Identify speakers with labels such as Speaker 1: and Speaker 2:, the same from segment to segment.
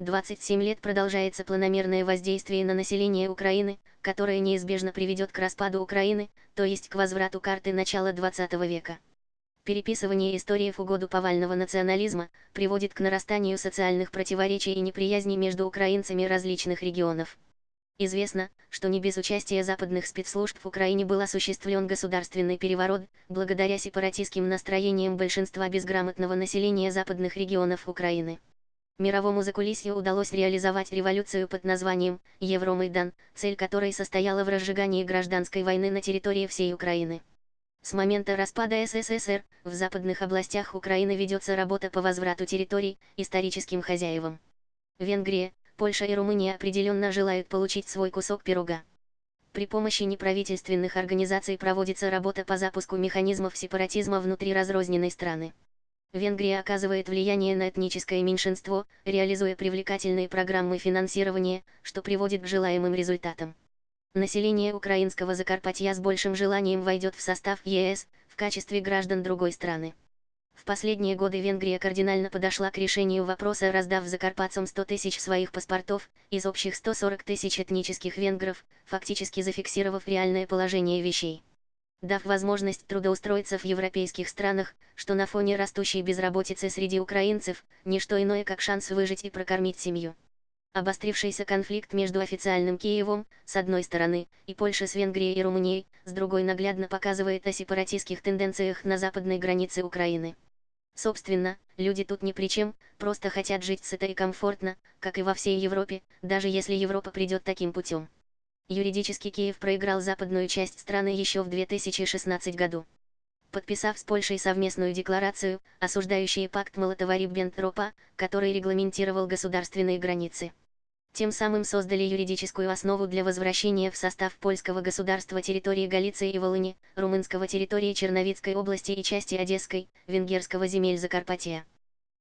Speaker 1: 27 лет продолжается планомерное воздействие на население Украины, которое неизбежно приведет к распаду Украины, то есть к возврату карты начала 20 века. Переписывание истории в угоду повального национализма приводит к нарастанию социальных противоречий и неприязни между украинцами различных регионов. Известно, что не без участия западных спецслужб в Украине был осуществлен государственный переворот, благодаря сепаратистским настроениям большинства безграмотного населения западных регионов Украины. Мировому закулисью удалось реализовать революцию под названием Евромайдан, цель которой состояла в разжигании гражданской войны на территории всей Украины. С момента распада СССР, в западных областях Украины ведется работа по возврату территорий историческим хозяевам. Венгрия, Польша и Румыния определенно желают получить свой кусок пирога. При помощи неправительственных организаций проводится работа по запуску механизмов сепаратизма внутри разрозненной страны. Венгрия оказывает влияние на этническое меньшинство, реализуя привлекательные программы финансирования, что приводит к желаемым результатам. Население украинского Закарпатья с большим желанием войдет в состав ЕС, в качестве граждан другой страны. В последние годы Венгрия кардинально подошла к решению вопроса, раздав закарпатцам 100 тысяч своих паспортов, из общих 140 тысяч этнических венгров, фактически зафиксировав реальное положение вещей. Дав возможность трудоустроиться в европейских странах, что на фоне растущей безработицы среди украинцев, не что иное как шанс выжить и прокормить семью. Обострившийся конфликт между официальным Киевом, с одной стороны, и Польшей с Венгрией и Румынией, с другой наглядно показывает о сепаратистских тенденциях на западной границе Украины. Собственно, люди тут ни при чем, просто хотят жить сыто и комфортно, как и во всей Европе, даже если Европа придет таким путем. Юридически Киев проиграл западную часть страны еще в 2016 году. Подписав с Польшей совместную декларацию, осуждающую пакт Молотова-Риббентропа, который регламентировал государственные границы тем самым создали юридическую основу для возвращения в состав польского государства территории Галиции и Волыни, румынского территории Черновицкой области и части Одесской, венгерского земель Закарпатья.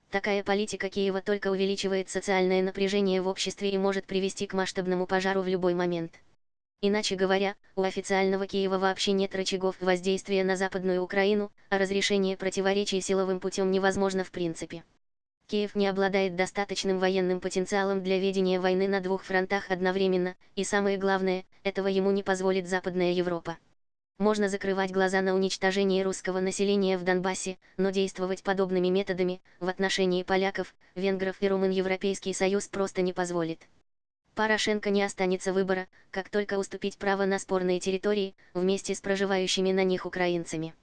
Speaker 1: Такая политика Киева только увеличивает социальное напряжение в обществе и может привести к масштабному пожару в любой момент. Иначе говоря, у официального Киева вообще нет рычагов воздействия на Западную Украину, а разрешение противоречий силовым путем невозможно в принципе. Киев не обладает достаточным военным потенциалом для ведения войны на двух фронтах одновременно, и самое главное, этого ему не позволит Западная Европа. Можно закрывать глаза на уничтожение русского населения в Донбассе, но действовать подобными методами, в отношении поляков, венгров и румын Европейский Союз просто не позволит. Порошенко не останется выбора, как только уступить право на спорные территории, вместе с проживающими на них украинцами.